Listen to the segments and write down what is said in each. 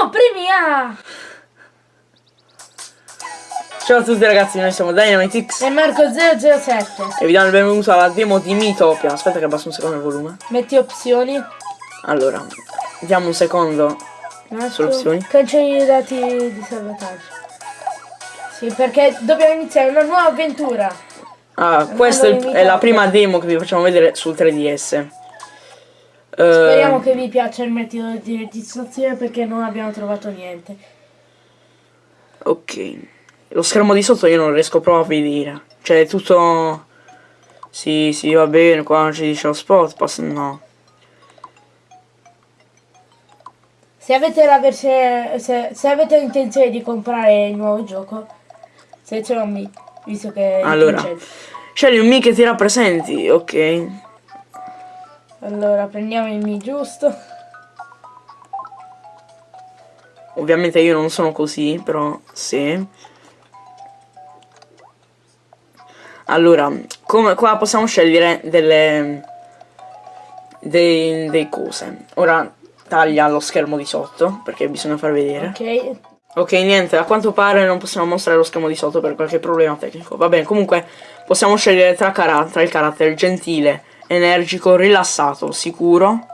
Oh, premi A! Ciao a tutti ragazzi, noi siamo Dynamitix E Marco007. e vi diamo il benvenuto alla demo di Mitopia. Aspetta che abbasso un secondo il volume. Metti opzioni. Allora, diamo un secondo. Marco, Sulle opzioni. Cancelli i dati di salvataggio. Sì, perché dobbiamo iniziare una nuova avventura. Ah, questa è, è la prima demo che vi facciamo vedere sul 3DS. Speriamo che vi piaccia il metodo di registrazione perché non abbiamo trovato niente. Ok. Lo schermo di sotto io non riesco proprio a vedere. Cioè, è tutto... Sì, sì, va bene, qua ci dice lo spot, pass no. Se avete la versione. Se, se avete intenzione di comprare il nuovo gioco, seleziona me, visto che Allora. Scegli un Mi che ti rappresenti, ok. Allora prendiamo il Mi giusto. Ovviamente io non sono così, però sì. Allora, come qua possiamo scegliere delle dei, dei cose. Ora taglia lo schermo di sotto perché bisogna far vedere. Ok. Ok, niente, a quanto pare non possiamo mostrare lo schermo di sotto per qualche problema tecnico. Va bene, comunque possiamo scegliere tra, tra il carattere gentile, energico, rilassato, sicuro,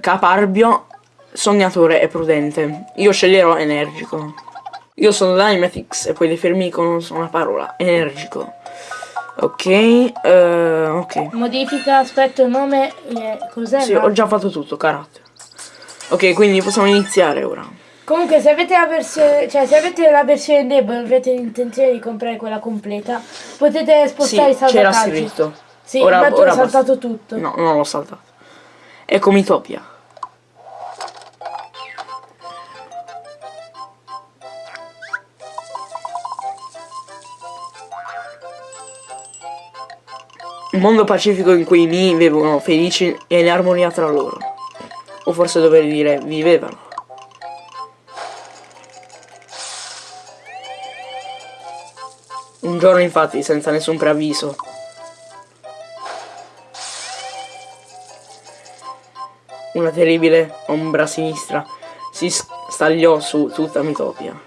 caparbio, sognatore e prudente. Io sceglierò energico. Io sono Dynamitix e puoi definirmi con una parola, energico. Ok, eh, ok. Modifica aspetto nome. eh, cos'è? Sì, ho già fatto tutto, carattere. Ok, quindi possiamo iniziare ora. Comunque se avete la versione. Cioè se avete la versione debole e avete l'intenzione di comprare quella completa, potete Sì, spostare i c'era salvataggi. scritto. Sì, Ora- ma tu ora hai saltato tutto. No, non l'ho saltato. Ecco Mitopia. Un mondo pacifico in cui i Mi vivono felici e in armonia tra loro. O forse dovrei dire vivevano. Un giorno infatti, senza nessun preavviso, Una terribile ombra sinistra si stagliò su tutta Mitopia.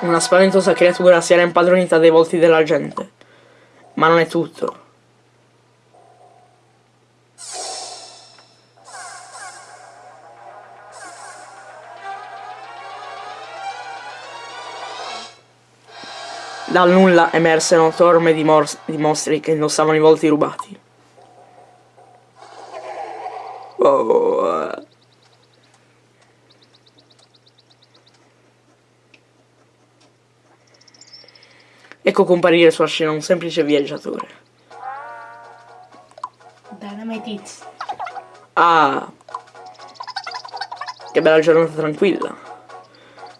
Una spaventosa creatura si era impadronita dei volti della gente. Ma non è tutto. Dal nulla emersero torme di, di mostri che indossavano i volti rubati. Oh, eh. Ecco comparire sulla scena un semplice viaggiatore. Dynamite Hits. Ah, che bella giornata tranquilla.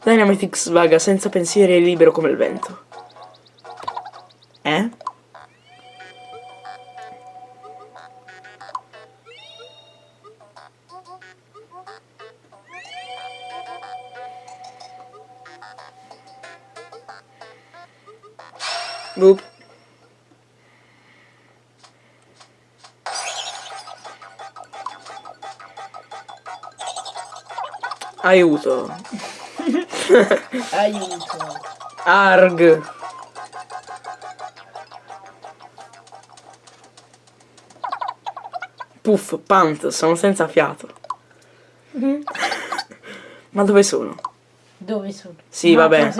Dynamitix vaga senza pensieri e libero come il vento. Aiuto. Aiuto. Arg. Puff, pant, sono senza fiato. Ma dove sono? Dove sono? Sì, Ma vabbè.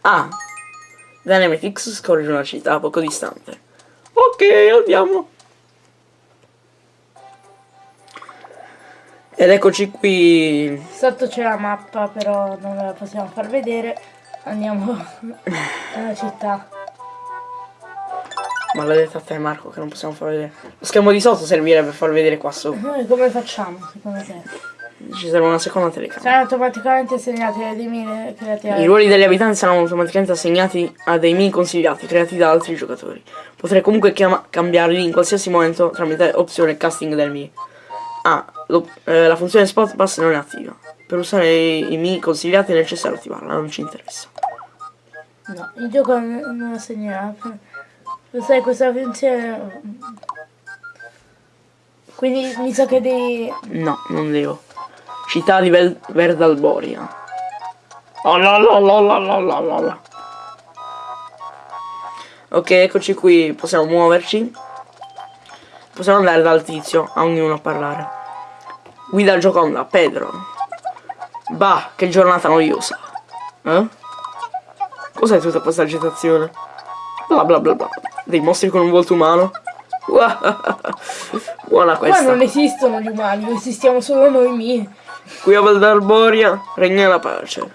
Ah, Dynamitix scorre una città poco distante. Ok, andiamo. Ed eccoci qui. Sotto c'è la mappa, però non ve la possiamo far vedere. Andiamo alla città. Maledetta te Marco che non possiamo far vedere. Lo schermo di sotto servirebbe per far vedere qua sopra. Noi come facciamo, secondo te? Ci serve una seconda telecamera. Saranno automaticamente segnati le mine create I ruoli degli abitanti saranno automaticamente assegnati a dei mini consigliati creati da altri giocatori. Potrei comunque cambiarli in qualsiasi momento tramite opzione casting del Mi. Ah, lo- eh, la funzione spot pass non è attiva. Per usare i, i Mi consigliati è necessario attivarla, non ci interessa. No, il gioco non lo segnerà. Lo sai questa funzione... Quindi mi sa che devi... No, non devo. Città di Vel- Verdalboria. Oh la la la la la la la la. Ok, eccoci qui, possiamo muoverci. Possiamo andare dal tizio, a ognuno a parlare. Guida Gioconda, Pedro. Bah, che giornata noiosa. Eh? Cos'è tutta questa agitazione? Bla bla bla bla. Dei mostri con un volto umano? Buona Qua questa. non esistono gli umani, esistiamo solo noi miei. Qui a Valdarboria regna la pace.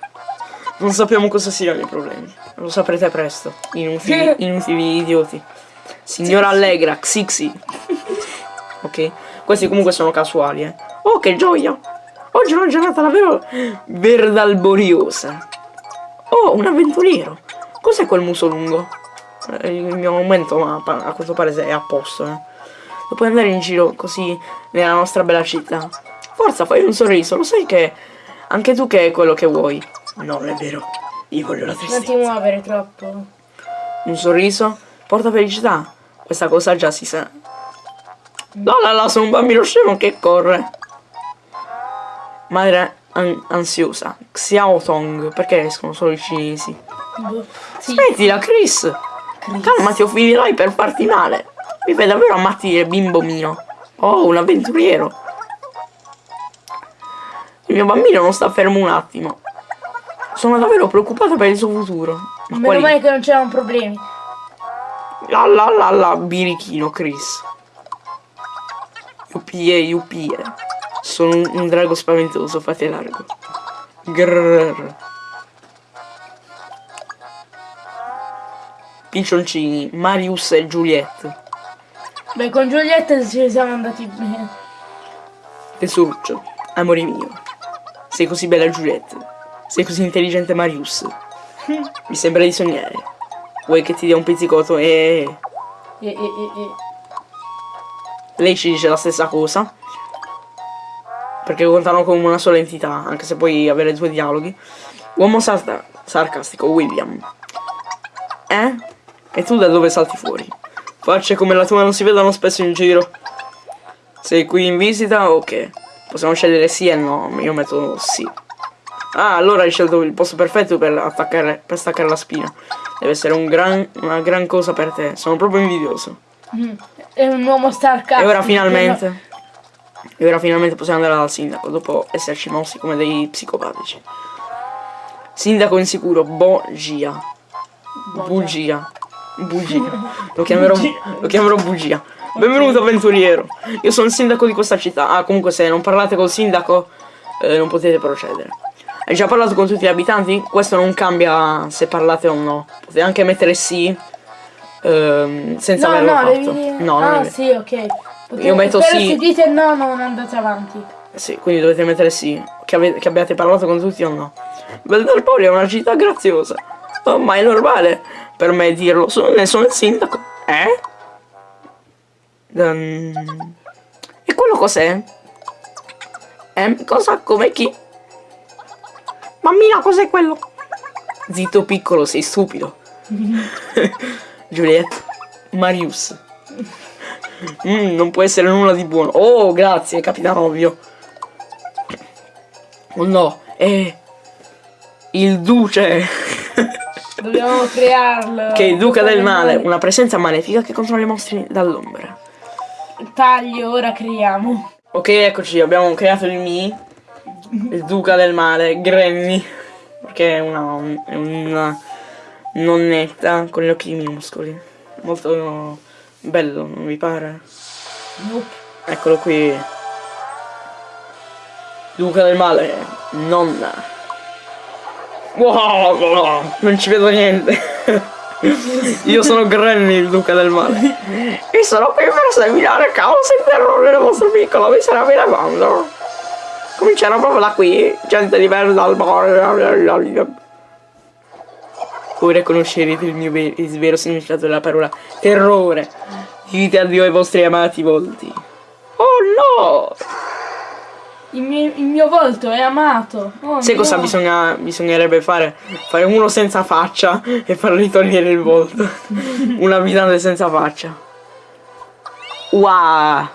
Non sappiamo cosa siano i problemi. Lo saprete presto. Inutili, inutili idioti. Signora Allegra, Xixi. ok? Questi comunque sono casuali, eh. Oh, che gioia! Oggi è una giornata davvero verdalboriosa. Oh, un avventuriero. Cos'è quel muso lungo? Eh, Il mio aumento ma a quanto pare è a posto, eh. E puoi andare in giro così nella nostra bella città. Forza, fai un sorriso, lo sai che anche tu che è quello che vuoi. Non è vero, io voglio la Non ti tristezza. muovere troppo. Un sorriso porta felicità. Questa cosa già si sa. No, là, là, sono un bambino scemo che corre. Madre an- ansiosa. Xiao Tong, perché escono solo i cinesi? Boh. Sì, Smettila, Chris! Calma, ti finirai per farti male. Mi fai davvero ammattire, bimbo mio. Oh, un avventuriero. Il mio bambino non sta fermo un attimo. Sono davvero preoccupata per il suo futuro. Ma meno quali... male che non c'erano problemi. La la la la, birichino, Chris. Yupie, yupie. Sono un, un drago spaventoso, fate largo. Grrr. Piccioncini, Marius e Juliette. Beh, con Giulietta ci siamo andati bene. Tesoruccio, amore mio. Sei così bella Giuliette. Sei così intelligente Marius. Mi sembra di sognare. Vuoi che ti dia un pizzicotto e... E, e, e, e. Lei ci dice la stessa cosa. Perché contano come una sola entità, anche se puoi avere due dialoghi. Uomo sarta- sarcastico, William. Eh? E tu da dove salti fuori? Facce come la tua non si vedano spesso in giro. Sei qui in visita o che? Possiamo scegliere sì e no, io metto sì. Ah, allora hai scelto il posto perfetto per attaccare, per staccare la spina. Deve essere un gran- una gran cosa per te. Sono proprio invidioso. Mm. È un uomo starcato. E ora finalmente. E ora finalmente possiamo andare dal sindaco dopo esserci mossi come dei psicopatici. Sindaco insicuro, Bogia. Bugia. Bugia. Lo chiamerò, lo chiamerò Bugia. Benvenuto avventuriero. Io sono il sindaco di questa città. Ah, comunque se non parlate col sindaco eh, non potete procedere. Hai già parlato con tutti gli abitanti? Questo non cambia se parlate o no. Potete anche mettere sì. ehm, senza No, averlo no, fatto. devi. No, non è ah, vero. sì, ok. Perché- Io metto sì. se dite no, non andate avanti. Sì, quindi dovete mettere sì. Che, ave- che abbiate parlato con tutti o no. Veldalpoli è una città graziosa. Oh, ma è normale per me dirlo. Sono, ne sono il sindaco. Eh? Ehm, e quello cos'è? Eh, cosa? Come chi? Mammina, cos'è quello? Zitto piccolo, sei stupido. Giulietta. Marius. Mm, non può essere nulla di buono. Oh, grazie, capitano ovvio. Oh no, è il duce. Dobbiamo crearlo. che è il duca del male, una presenza malefica che controlla i mostri dall'ombra. Taglio, ora creiamo. Ok, eccoci, abbiamo creato il Mi, il duca del male, Granny, perché è una, una nonnetta con gli occhi minuscoli. Molto bello, non vi pare? Nope. Eccolo qui. Duca del male, nonna. Wow, non ci vedo niente. Io sono Granny, il duca del male. E sono qui per seminare caos e terrore nel vostro piccolo miserabile mondo. Cominciano proprio da qui, gente diversa dal mare. Ora conoscerete il mio vero significato della parola terrore. Dite addio ai vostri amati volti. Oh no! Il mio, il mio volto è amato. Oh, Sai cosa bisogna, bisognerebbe fare? Fare uno senza faccia e fargli togliere il volto. Un abitante senza faccia. Wow!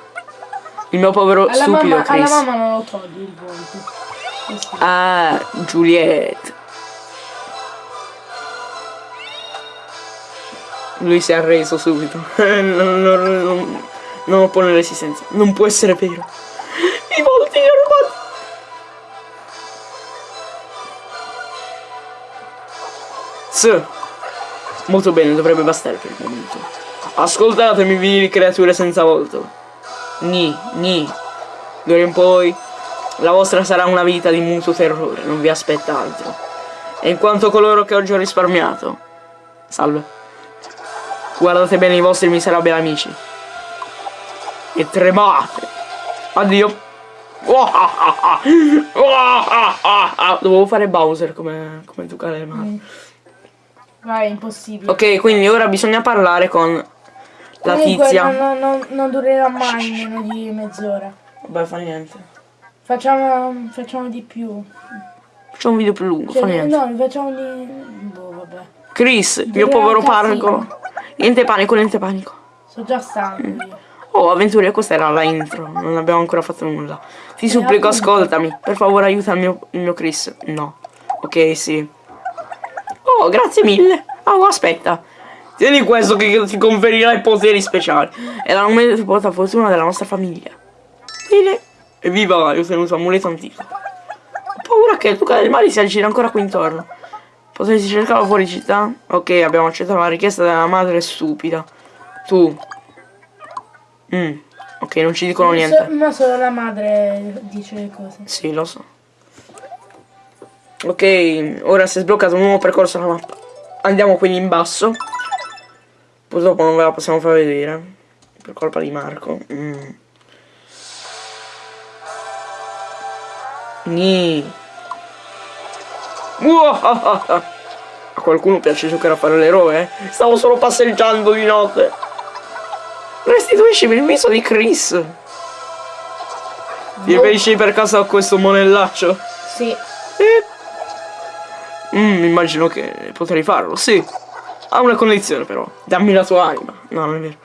Il mio povero Alla stupido mamma, alla Chris. mamma non lo togli il volto. Ah, Juliet. Lui si è arreso subito. non, non, non, non oppone resistenza. Non può essere vero. I volti li ho. Sì. Molto bene, dovrebbe bastare per il momento. Ascoltatemi, vili creature senza volto. Ni, ni. D'ora in poi la vostra sarà una vita di muto terrore, non vi aspetta altro. E in quanto coloro che oggi ho risparmiato. Salve. Guardate bene i vostri miserabili amici. E tremate. Addio. Dovevo fare Bowser come, come giocare le mani. Vai, è impossibile. Ok, quindi ora bisogna parlare con la Comunque, tizia. Non, non- non durerà mai meno di mezz'ora. Vabbè, fa niente. Facciamo, facciamo di più. Facciamo un video più lungo, Cioè, fa niente. no, facciamo di... Boh, vabbè. Chris, il mio povero parco. Niente panico, niente panico. Sono già stanco io. Oh, avventure, questa era la intro, non abbiamo ancora fatto nulla. Ti supplico, appunto. ascoltami. Per favore, aiuta il mio, il mio Chris. No. Ok, sì. Oh, grazie mille. Oh, aspetta. Tieni questo che ti conferirà i poteri speciali. È la numerosa fortuna della nostra famiglia. Bene. Evviva, ho ottenuto un amuleto antico. Ho paura che il Duca del Mare si aggiri ancora qui intorno. Potresti cercarlo fuori città? Ok, abbiamo accettato la richiesta della madre stupida. Tu. Mm. Ok, non ci dicono So- niente. ma solo la madre dice le cose. Sì, lo so. Ok, ora si è sbloccato un nuovo percorso alla mappa. Andiamo quindi in basso. Purtroppo non ve la possiamo far vedere. Per colpa di Marco. Mm. Ni. Muahaha. A qualcuno piace giocare a fare l'eroe? eh? Stavo solo passeggiando di notte. Restituiscimi il viso di Chris. Ti riferisci per caso a questo monellaccio? Sì. Eh. Mm, immagino che potrei farlo, sì. Ha una condizione però. Dammi la tua anima. No, non è vero.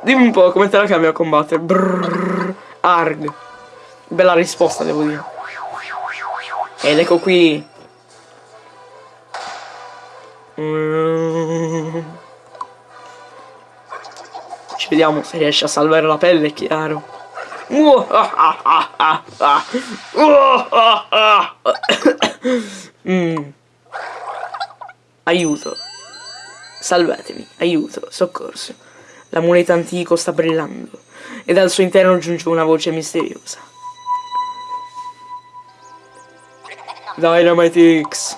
Dimmi un po' come te la cambia a combattere. Brrr, arg. Bella risposta, devo dire. Ed ecco qui. Ci vediamo se riesci a salvare la pelle, è chiaro. Mm. Aiuto. Salvatemi, aiuto, soccorso. L'amuleto antico sta brillando e dal suo interno giunge una voce misteriosa. Dynamite X.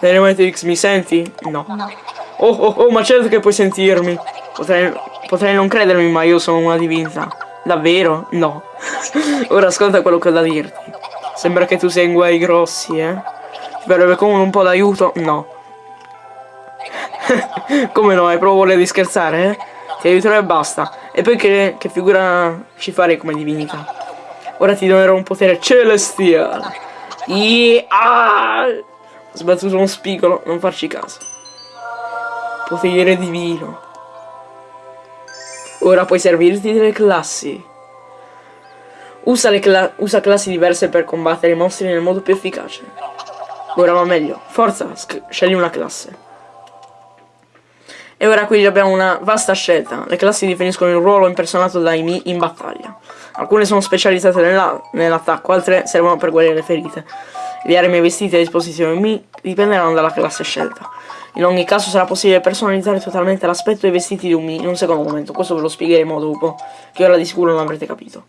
Dynamite X, mi senti? No. Oh oh oh, ma certo che puoi sentirmi. Potrei, potrei non credermi, ma io sono una divinità. Davvero? No. Ora ascolta quello che ho da dirti. Sembra che tu sia in guai grossi, eh? Ti verrebbe come un po' d'aiuto? No. come no, hai proprio voglia di scherzare, eh? Ti aiuterò e basta. E poi che, che figura ci farei come divinità? Ora ti donerò un potere celestiale. Yeah. Ah! Ho sbattuto uno spigolo, non farci caso. Potere divino. Ora puoi servirti delle classi. Usa, cla- usa classi diverse per combattere i mostri nel modo più efficace. Ora va meglio. Forza, sc- scegli una classe. E ora qui abbiamo una vasta scelta. Le classi definiscono il ruolo impersonato dai Mi in battaglia. Alcune sono specializzate nella- nell'attacco, altre servono per guarire le ferite. Le armi e vestiti a disposizione Mi dipenderanno dalla classe scelta. In ogni caso sarà possibile personalizzare totalmente l'aspetto e i vestiti di un Mi in un secondo momento. Questo ve lo spiegheremo dopo, che ora di sicuro non avrete capito.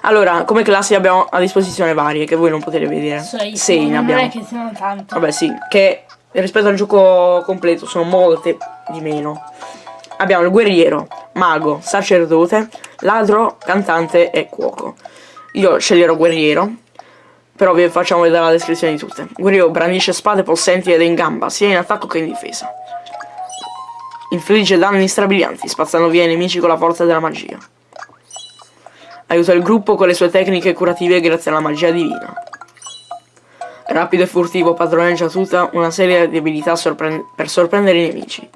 Allora, come classi abbiamo a disposizione varie, che voi non potete vedere. Sei, Sei ne non abbiamo. è che siano tante. Vabbè sì, che rispetto al gioco completo sono molte di meno. Abbiamo il guerriero, mago, sacerdote, ladro, cantante e cuoco. Io sceglierò guerriero, però vi facciamo vedere la descrizione di tutte. Guerriero brandisce spade possenti ed è in gamba, sia in attacco che in difesa. Infligge danni strabilianti, spazzando via i nemici con la forza della magia. Aiuta il gruppo con le sue tecniche curative grazie alla magia divina. Rapido e furtivo padroneggia tutta una serie di abilità sorpre- per sorprendere i nemici.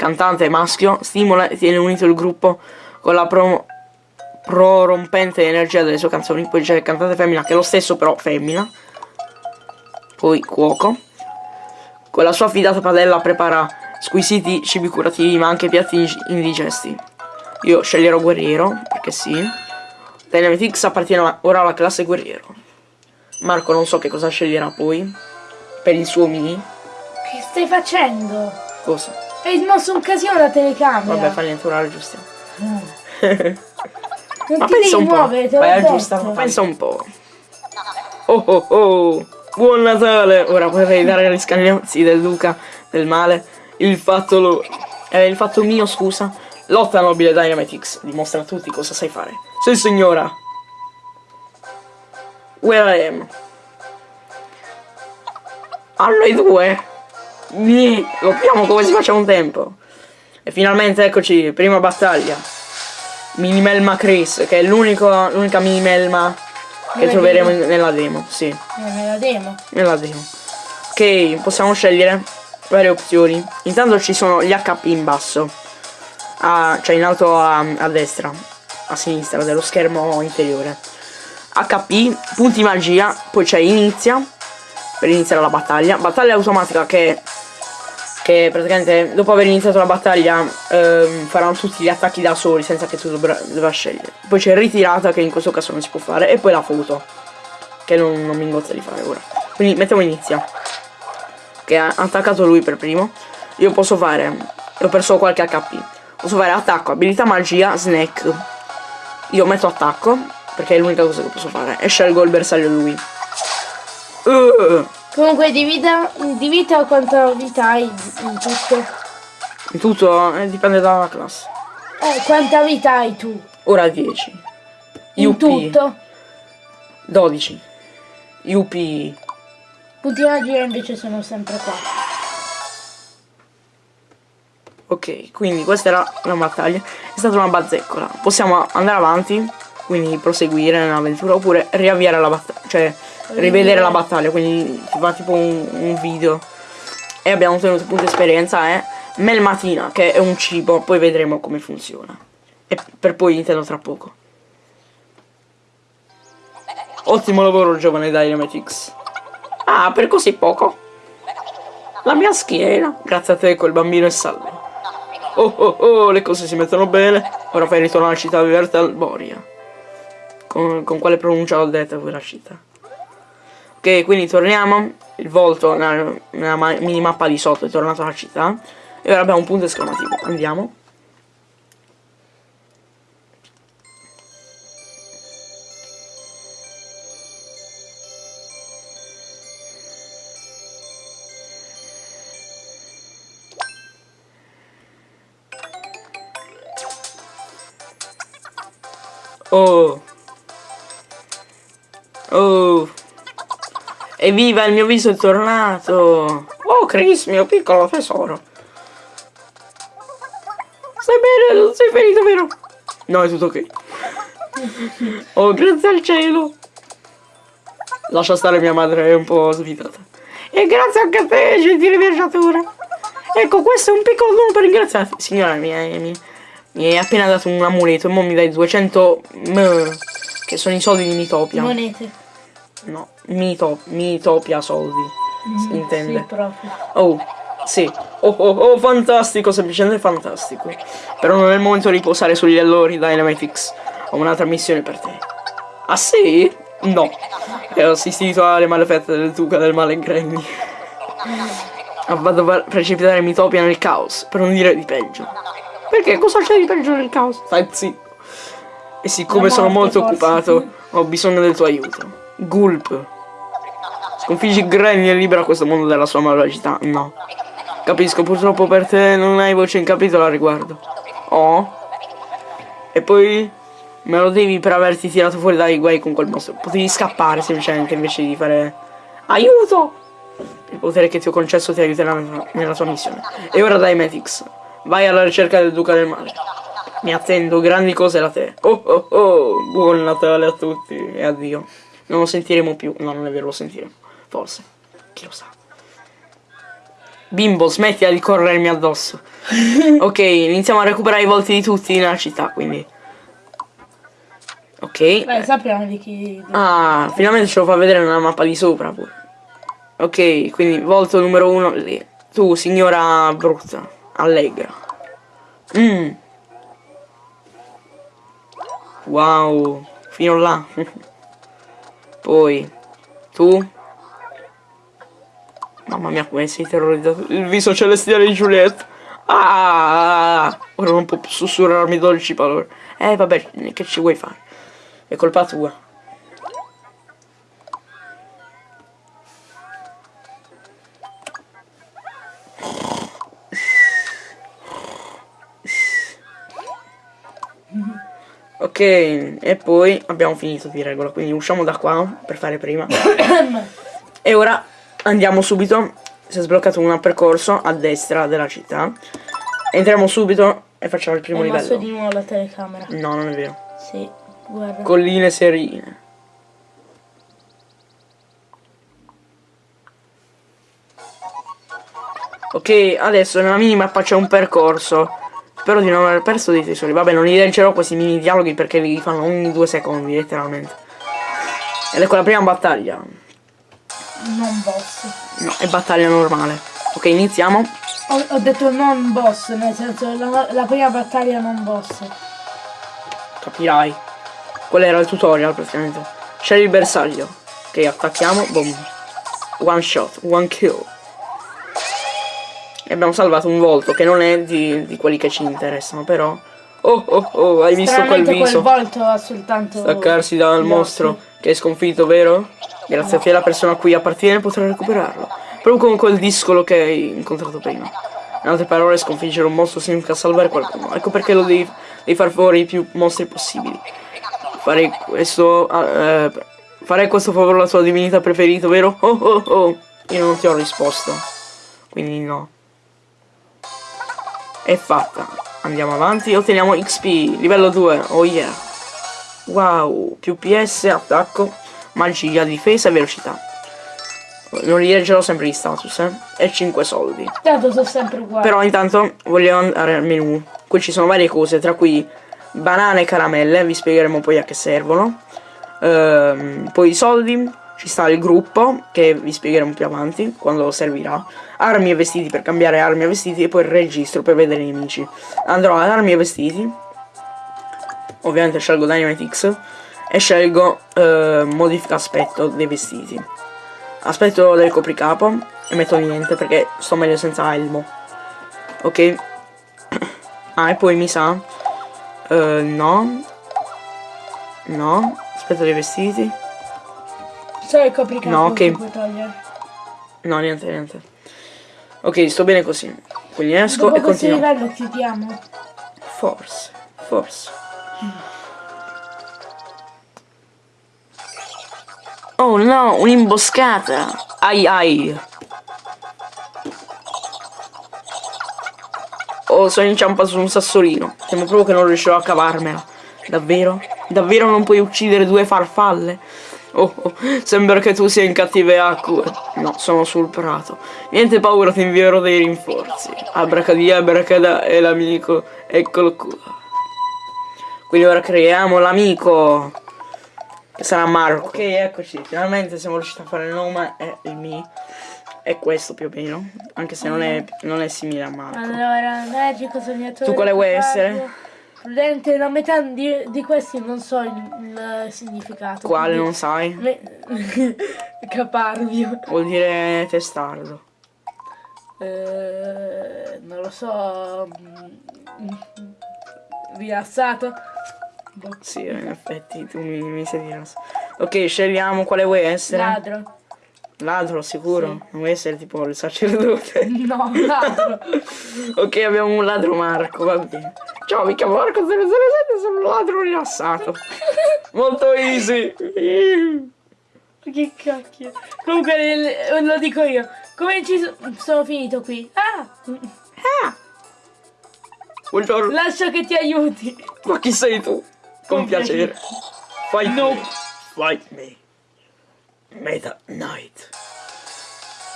Cantante maschio, stimola e tiene unito il gruppo con la pro- prorompente energia delle sue canzoni. Poi c'è il cantante femmina che è lo stesso però femmina. Poi cuoco. Con la sua affidata padella prepara squisiti cibi curativi ma anche piatti indigesti. Io sceglierò guerriero, perché sì. Dynamite X appartiene ora alla classe guerriero. Marco non so che cosa sceglierà poi. Per il suo mini. Che stai facendo? Cosa? Hai smosso un casino la telecamera. Vabbè, fa niente, ora aggiustiamo. Non Ma ti pensa devi muovere, te Vai detto. aggiustare, pensa un po'. Oh oh oh! Buon Natale! Ora vorrei dare agli scagnozzi del duca del male il fatto lo... Eh, il fatto mio, scusa. Lotta nobile Dynamite X. Dimostra a tutti cosa sai fare. Sì, signora. Where I am. A noi due. Lottiamo come si faceva un tempo. E finalmente eccoci, prima battaglia. Minimelma Chris, che è l'unica minimelma che Dove troveremo in- nella demo, sì, Eh, me la demo. nella demo. Ok, possiamo scegliere varie opzioni. Intanto ci sono gli HP in basso, a- cioè in alto a, a destra, a sinistra dello schermo inferiore. HP, punti magia, poi c'è inizia, per iniziare la battaglia. Battaglia automatica che, che praticamente dopo aver iniziato la battaglia ehm, faranno tutti gli attacchi da soli senza che tu dovra, debba scegliere. Poi c'è ritirata che in questo caso non si può fare e poi la foto che non, non mi ingozza di fare ora. Quindi mettiamo inizia. Che ha attaccato lui per primo. Io posso fare. Ho perso qualche HP. Posso fare attacco, abilità magia, snack. Io metto attacco, perché è l'unica cosa che posso fare. E scelgo il bersaglio lui. Uh, Comunque di vita, di vita quanta vita hai in tutto? in tutto eh, dipende dalla classe. Eh, quanta vita hai tu? Ora 10. In UP tutto? 12. UP Punti magia invece sono sempre qua. Ok, quindi questa era la battaglia. È stata una bazzeccola. Possiamo andare avanti, quindi proseguire nell'avventura, oppure riavviare la battaglia, cioè rivedere la battaglia, quindi ti fa tipo un, un video. E abbiamo ottenuto punto esperienza e melmatina, che è un cibo, poi vedremo come funziona. E per poi intendo tra poco. Ottimo lavoro giovane Dynamite X. Ah, per così poco? La mia schiena. Grazie a te quel bambino è salvo. Oh oh oh, le cose si mettono bene. Ora fai ritorno alla città verde Alboria. Con, con quale pronuncia detta quella città? Ok, quindi torniamo. Il volto nella, nella ma- minimappa di sotto è tornato alla città. E ora abbiamo un punto esclamativo. Andiamo. Oh. Oh. Evviva, il mio viso è tornato. Oh, Chris, mio piccolo tesoro. Stai bene? Non sei ferito, vero? No, è tutto ok. Oh, grazie al cielo. Lascia stare mia madre, è un po' svitata. E grazie anche a te, gentile viaggiatore. Ecco, questo è un piccolo dono per ringraziarti. Signora, mi hai, mi, mi hai appena dato un amuleto e mo mi dai 200 m, che sono i soldi di Mitopia. Monete. No, Mitop, Mitopia soldi. Si intende. Sì. Oh, sì. Oh, oh, oh, fantastico, semplicemente fantastico. Però non è il momento di posare sugli allori Dynamite X. Ho un'altra missione per te. Ah sì? No. E ho assistito alle malefette del duca del male Granny. Ah, Vado a precipitare Mitopia nel caos, per non dire di peggio. Perché? Cosa c'è di peggio nel caos? Stai zitto. E siccome La sono morte, molto forse. occupato, ho bisogno del tuo aiuto. Gulp. Sconfiggi Granny e libera questo mondo dalla sua malvagità. No. Capisco, purtroppo per te non hai voce in capitolo al riguardo. Oh. E poi me lo devi per averti tirato fuori dai guai con quel mostro. Potevi scappare semplicemente invece di fare... Aiuto! Il potere che ti ho concesso ti aiuterà nella tua missione. E ora dai Metix. Vai alla ricerca del duca del male. Mi attendo grandi cose da te. Oh oh oh, buon Natale a tutti e addio. Non lo sentiremo più. No, non è vero, lo sentiremo. Forse. Chi lo sa. Bimbo, smettila di corrermi addosso. ok, iniziamo a recuperare i volti di tutti nella città, quindi. Ok. Beh, sappiamo di chi... Ah, finalmente ce lo fa vedere nella mappa di sopra pure. Ok, quindi volto numero uno lì. Tu, signora brutta, allegra. Mmm. Wow, fino là. Poi, tu. Mamma mia, come sei terrorizzato. Il viso celestiale di Juliette. Ah, ora non può sussurrarmi dolci parole. Eh, vabbè, che ci vuoi fare? È colpa tua. Ok, e poi abbiamo finito di regola, quindi usciamo da qua per fare prima. e ora andiamo subito, si è sbloccato un percorso a destra della città. Entriamo subito e facciamo il primo mosso livello. di nuovo la telecamera. No, non è vero. Sì, guarda. Colline serine. Ok, adesso nella minimappa c'è un percorso. Spero di non aver perso dei tesori. Vabbè, non li leggerò questi mini dialoghi perché li fanno ogni due secondi, letteralmente. Ed ecco la prima battaglia. Non boss. No, è battaglia normale. Ok, iniziamo. Ho, ho detto non boss, nel senso la, la prima battaglia non boss. Capirai. Quello era il tutorial praticamente. Scegli il bersaglio. Ok, attacchiamo. Boom. One shot, one kill. E abbiamo salvato un volto che non è di, di quelli che ci interessano, però. Oh oh oh, hai visto quel viso? quel volto ha soltanto... Staccarsi dal mostro che è sconfitto, vero? Grazie a te la persona a cui appartiene potrà recuperarlo. Proprio come quel discolo che hai incontrato prima. In altre parole, sconfiggere un mostro significa salvare qualcuno. Ecco perché lo devi, devi far fuori i più mostri possibili. Farei questo. eh, farei questo favore alla tua divinità preferita, vero? Oh oh oh. Io non ti ho risposto. Quindi no. È fatta. Andiamo avanti. Otteniamo XP. Livello 2. Oh yeah. Wow. Più PS, attacco, magia, difesa e velocità. Non li leggerò sempre gli status, eh. E 5 soldi. Tanto sono sempre uguali. Però intanto voglio andare al menu. Qui ci sono varie cose, tra cui banane e caramelle, vi spiegheremo poi a che servono. Ehm, poi i soldi, ci sta il gruppo, che vi spiegheremo più avanti, quando servirà. Armi e vestiti per cambiare armi e vestiti e poi il registro per vedere i nemici. Andrò ad armi e vestiti. Ovviamente scelgo Dynamite e scelgo eh, modifica aspetto dei vestiti. Aspetto del copricapo e metto niente perché sto meglio senza elmo. Ok. Ah, e poi mi sa. eh, no. No. Aspetto dei vestiti. Solo il copricapo No, ok. che puoi togliere. No, niente, niente. Ok, sto bene così. Quindi esco Dopo e continuo. livello chiudiamo. Forse, forse. Oh no, un'imboscata! Ai ai! Oh, sono inciampato su un sassolino. Temo proprio che non riuscirò a cavarmela. Davvero? Davvero non puoi uccidere due farfalle? Oh, oh, sembra che tu sia in cattive acque. No, sono sul prato. Niente paura, ti invierò dei rinforzi. Abracadabra è l'amico. Eccolo qua. Quindi ora creiamo l'amico. Che sarà Marco. Ok, eccoci. Finalmente siamo riusciti a fare il nome e il mi. È questo più o meno. Anche se non è, non è simile a Marco. Allora, magico, sognatore. Tu quale vuoi essere? Prudente, la metà di, di questi non so il, il significato. Quale non sai? Me- Caparbio. Vuol dire testardo. Eh, non lo so. mm, Rilassato. Boh. Sì, in effetti tu mi, mi sei rilassato. Ok, scegliamo quale vuoi essere. Ladro. Ladro, sicuro? Non vuoi essere tipo il sacerdote? No, ladro. ok, abbiamo un ladro Marco, va bene. Ciao, mi chiamo Marco 007 sono un ladro rilassato. Molto easy. che cacchio. Comunque lo dico io. Come ci so- sono finito qui? Ah! Ah, Buongiorno. Lascia che ti aiuti. Ma chi sei tu? Con Con piacere. Fight No. me. Fight me. Meta Knight.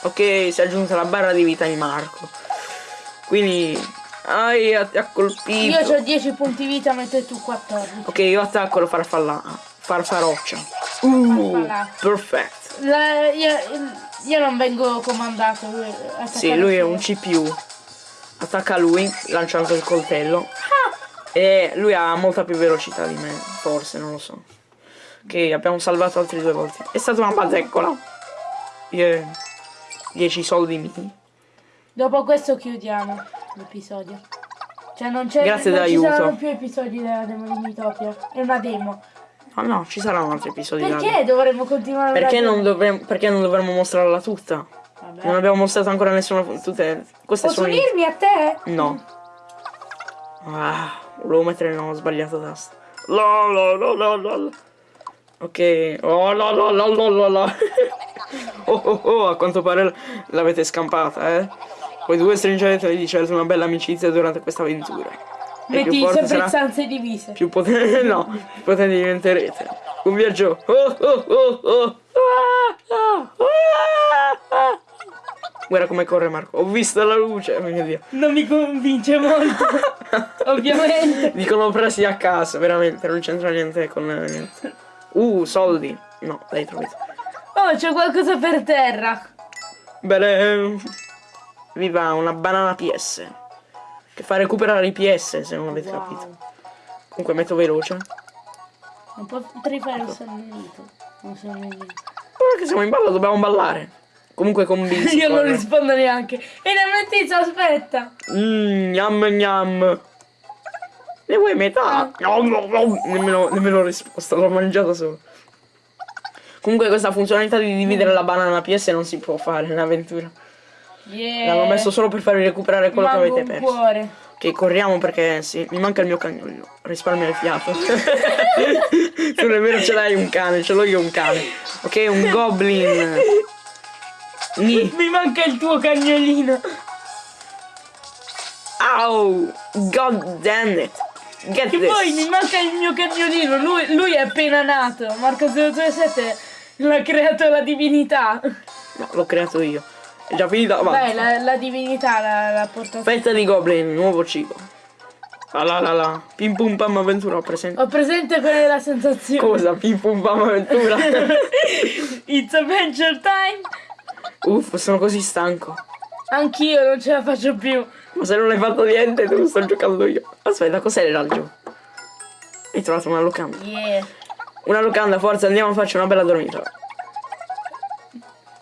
Ok, si è aggiunta la barra di vita di Marco. Quindi... Ai, ha colpito. Io ho 10 punti vita mentre tu 14. Ok, io attacco la farfalla. Farfaroccia. Uh, perfetto. Io, io non vengo comandato. Lui, Sì, lui è un CPU. Attacca lui lanciando il coltello. E lui ha molta più velocità di me, forse, non lo so. Ok, abbiamo salvato altri due volte. È stata una bazzecola. Yeah. 10 soldi miei. Dopo questo chiudiamo l'episodio. Cioè non c'è Grazie non ci saranno più episodi della demo di Mitopia. È una demo. No, no, ci saranno altri episodi. da- Perché dovremmo continuare Perché non, dovremmo, perché non dovremmo mostrarla tutta? Vabbè. Non abbiamo mostrato ancora nessuna. Tutte. Queste Posso sono. unirmi a te? No. Ah, volevo mettere no, ho sbagliato tasto. La la la la la. Ok. Oh la la la la la oh oh oh, a quanto pare l'avete scampata, eh. Voi due stringete di certo una bella amicizia durante questa avventura. E Metti sempre sarà, stanze divise. più potente, no, più potenti diventerete. Un viaggio. Oh oh oh oh. Ah, ah, ah. Guarda come corre Marco. Ho visto la luce. Oh mio Dio. Non mi convince molto. Ovviamente. Dicono presi a caso, veramente, non c'entra niente con eh, niente. Uh, soldi. No, dai, trovato. Oh, c'è qualcosa per terra. Bene. Viva una banana PS. Che fa recuperare i PS, se non avete capito. Wow. Comunque metto veloce. Non potrei fare un sonnellito. Un sonnellito. Ora che siamo in ballo dobbiamo ballare. Comunque con si Io non rispondo neanche. E la tizio aspetta. Mmm, gnam gnam. Ne vuoi metà? No, no, no. Nemmeno, nemmeno risposta, l'ho mangiata solo. Comunque questa funzionalità di dividere la banana PS non si può fare in avventura. Yeah. L'hanno messo solo per farvi recuperare quello che Manco avete perso. cuore. Ok, corriamo perché sì, mi manca il mio cagnolino. Risparmia il fiato. tu nemmeno ce l'hai un cane, ce l'ho io un cane. Ok, un goblin. Ni. Mi manca il tuo cagnolino. Ow! God damn it! Get Che this! poi mi manca il mio cagnolino. Lui, lui è appena nato. Marco 027 l'ha creato la divinità. No, l'ho creato io. È già finita, Beh, avanti. la, la divinità l'ha, portata. Fetta di goblin, nuovo cibo. La la la la. Pim pum pam avventura, ho presente. Ho presente qual è la sensazione. Cosa? Pim pum pam avventura. It's adventure time. Uff, sono così stanco. Anch'io non ce la faccio più. Ma se non hai fatto niente, tu sto giocando io. Aspetta, cos'è l'altro? Hai trovato una locanda. Yeah. Una locanda, forza, andiamo a farci una bella dormita.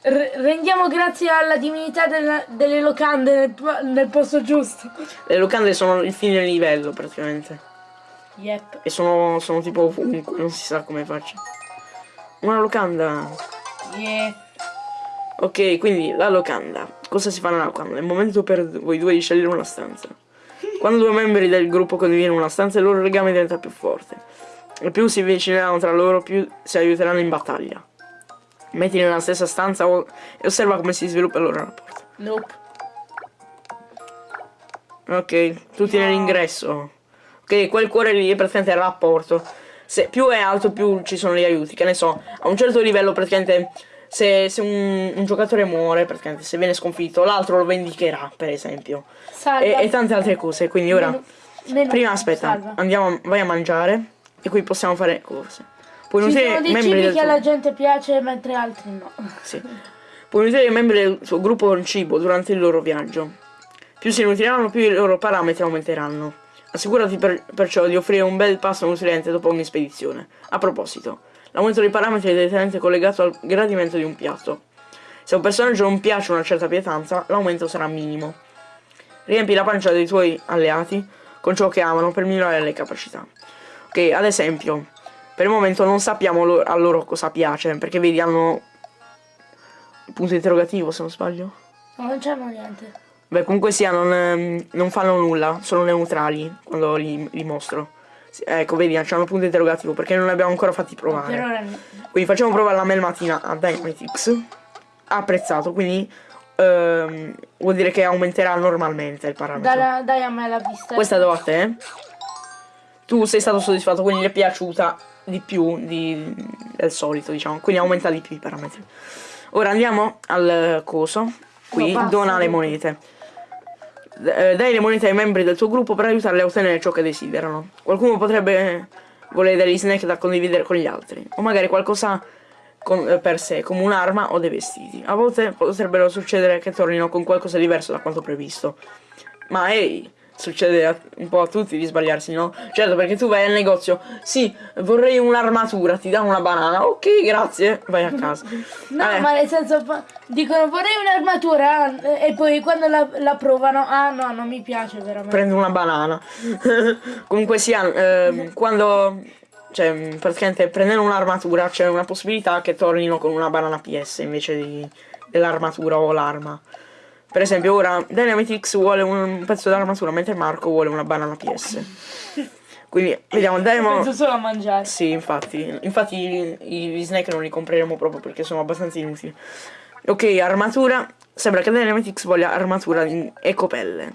Rendiamo grazie alla divinità della- delle locande nel, nel posto giusto. Le locande sono il fine livello, praticamente. Yep. E sono, sono tipo ovunque, non si sa come faccio. Una locanda. Yeah. Ok, quindi la locanda. Cosa si fa nella locanda? È il momento per voi due di scegliere una stanza. Quando due membri del gruppo condividono una stanza, il loro legame diventa più forte. E più si avvicineranno tra loro, più si aiuteranno in battaglia. Mettili nella stessa stanza o- e osserva come si sviluppa il loro rapporto. Nope. Ok, tutti nell'ingresso. Ok, quel cuore lì è praticamente il rapporto. Se più è alto, più ci sono gli aiuti. Che ne so, a un certo livello, praticamente, se, se un, un giocatore muore, praticamente, se viene sconfitto, l'altro lo vendicherà, per esempio. E, e tante altre cose. Quindi ora, Meno- meno- prima aspetta, salva. andiamo, vai a mangiare. E qui possiamo fare cose. Puoi Ci sono dei cibi che tuo... alla gente piace mentre altri no. Sì. Puoi nutrire i membri del suo gruppo con cibo durante il loro viaggio. Più si nutriranno, più i loro parametri aumenteranno. Assicurati per- perciò di offrire un bel pasto nutriente dopo ogni spedizione. A proposito, l'aumento dei parametri è direttamente collegato al gradimento di un piatto. Se a un personaggio non piace una certa pietanza, l'aumento sarà minimo. Riempi la pancia dei tuoi alleati con ciò che amano per migliorare le capacità. Ok, ad esempio, per il momento non sappiamo lo- a loro cosa piace, perché vedi hanno il punto interrogativo se non sbaglio. No, non c'hanno niente. Beh, comunque sia, non, ehm, non fanno nulla, sono neutrali quando li, li mostro. Ecco, vedi, c'hanno punto interrogativo perché non li abbiamo ancora fatti provare. Ora no. Quindi facciamo provare la melmatina a Dynamitix. Ha apprezzato, quindi eh, ehm, vuol dire che aumenterà normalmente il parametro. Dai, dai a me la vista. Questa do a te. Tu sei stato soddisfatto, quindi gli è piaciuta di più di- del solito, diciamo. Quindi aumenta di più i parametri. Ora andiamo al coso. Qui, No, dona le monete. D- eh, dai le monete ai membri del tuo gruppo per aiutarli a ottenere ciò che desiderano. Qualcuno potrebbe volere degli snack da condividere con gli altri. O magari qualcosa con- eh, per sé, come un'arma o dei vestiti. A volte potrebbero succedere che tornino con qualcosa di diverso da quanto previsto. Ma ehi, succede a- un po' a tutti di sbagliarsi, no? Certo, perché tu vai al negozio, sì, vorrei un'armatura, ti danno una banana, ok, grazie, vai a casa. No, Eh, ma nel senso, dicono vorrei un'armatura eh, e poi quando la, la provano, ah no, non mi piace veramente. prendo una banana. Comunque sia, ehm, quando, cioè, praticamente prendendo un'armatura c'è una possibilità che tornino con una banana PS invece dell'armatura o l'arma. Per esempio ora Dynamite X vuole un pezzo dell'armatura mentre Marco vuole una banana PS. Quindi vediamo, Dynamo... Penso solo a mangiare. Sì, infatti. Infatti i- gli snack non li compreremo proprio perché sono abbastanza inutili. Ok, armatura. Sembra che Dynamite X voglia armatura in ecopelle.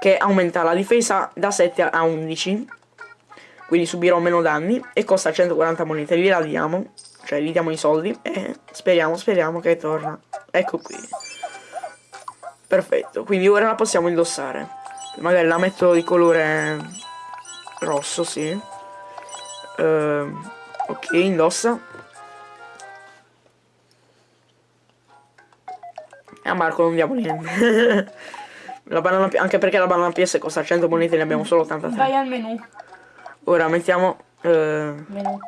Che aumenta la difesa da 7 a 11. Quindi subirò meno danni. E costa 140 monete. Gliela diamo. Cioè gli diamo i soldi. E speriamo, speriamo che torna. Ecco qui. Perfetto. Quindi ora la possiamo indossare. Magari la metto di colore rosso, sì. Ehm, ok, indossa. E a Marco non diamo niente. la banana, anche perché la banana PS costa 100 monete, ne abbiamo solo 83. Vai al menu. Ora mettiamo eh, Menu.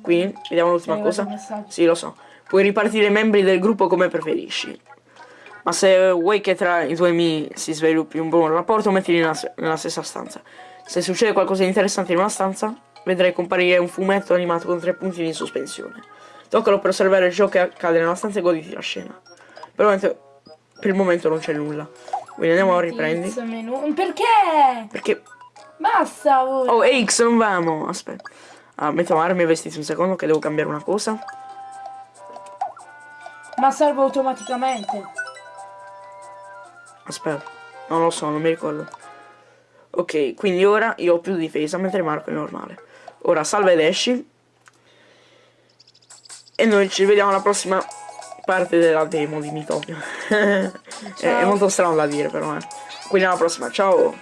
qui, vediamo l'ultima cosa. Sì, lo so. Puoi ripartire i membri del gruppo come preferisci. Ma se vuoi che tra i tuoi amici si sviluppi un buon rapporto, mettili nella, nella stessa stanza. Se succede qualcosa di interessante in una stanza, vedrai comparire un fumetto animato con tre puntini in sospensione. Toccalo per osservare ciò che accade nella stanza e goditi la scena. Per il momento, per il momento non c'è nulla. Quindi andiamo a riprendi. Perché? Perché... Basta. oh. Oh, X, non vamo! Aspetta. Ah, mettiamo armi e vestiti un secondo che devo cambiare una cosa. Ma salvo automaticamente. Aspetta, non lo so, non mi ricordo. Ok, quindi ora io ho più difesa mentre Marco è normale. Ora salva ed esci. E noi ci vediamo alla prossima parte della demo di Mitopia. è, è molto strano da dire però, eh. Quindi alla prossima, ciao!